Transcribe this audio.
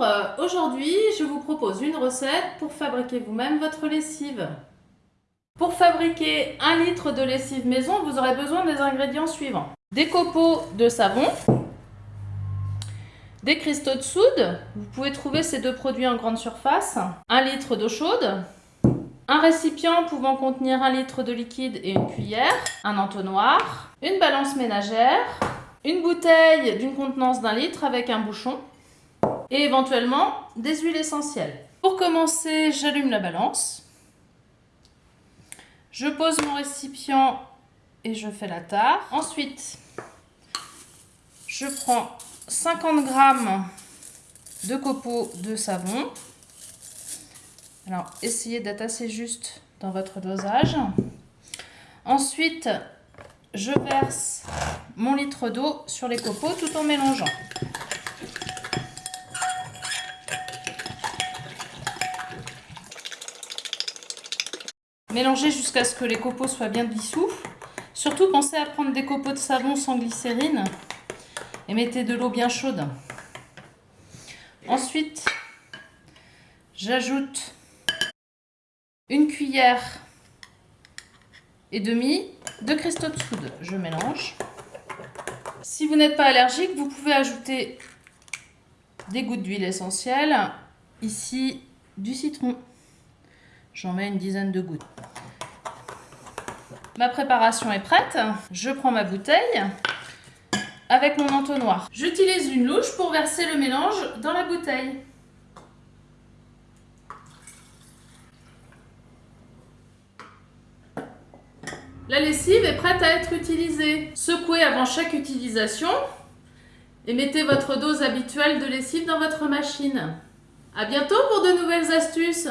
Euh, aujourd'hui je vous propose une recette pour fabriquer vous-même votre lessive. Pour fabriquer un litre de lessive maison, vous aurez besoin des ingrédients suivants. Des copeaux de savon, des cristaux de soude, vous pouvez trouver ces deux produits en grande surface, un litre d'eau chaude, un récipient pouvant contenir un litre de liquide et une cuillère, un entonnoir, une balance ménagère, une bouteille d'une contenance d'un litre avec un bouchon, et éventuellement des huiles essentielles. Pour commencer, j'allume la balance. Je pose mon récipient et je fais la tare. Ensuite, je prends 50 g de copeaux de savon. Alors, essayez d'être assez juste dans votre dosage. Ensuite, je verse mon litre d'eau sur les copeaux tout en mélangeant. Mélangez jusqu'à ce que les copeaux soient bien dissous. Surtout, pensez à prendre des copeaux de savon sans glycérine et mettez de l'eau bien chaude. Ensuite, j'ajoute une cuillère et demi de cristaux de soude. Je mélange. Si vous n'êtes pas allergique, vous pouvez ajouter des gouttes d'huile essentielle. Ici, du citron. J'en mets une dizaine de gouttes. Ma préparation est prête. Je prends ma bouteille avec mon entonnoir. J'utilise une louche pour verser le mélange dans la bouteille. La lessive est prête à être utilisée. Secouez avant chaque utilisation et mettez votre dose habituelle de lessive dans votre machine. A bientôt pour de nouvelles astuces